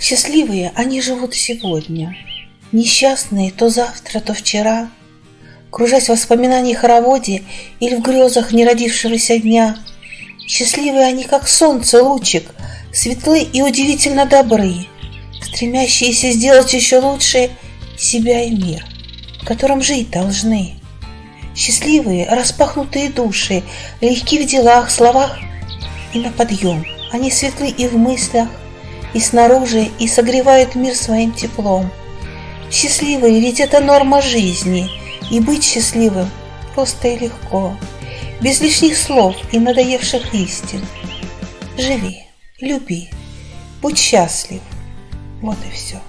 Счастливые они живут сегодня, Несчастные то завтра, то вчера, Кружась в воспоминаниях хороводе Или в грезах неродившегося дня. Счастливые они, как солнце, лучик, Светлы и удивительно добры, Стремящиеся сделать еще лучше Себя и мир, в котором жить должны. Счастливые, распахнутые души, Легки в делах, словах и на подъем. Они светлы и в мыслях, и снаружи, и согревают мир своим теплом. Счастливые, ведь это норма жизни, и быть счастливым просто и легко, без лишних слов и надоевших истин. Живи, люби, будь счастлив. Вот и все.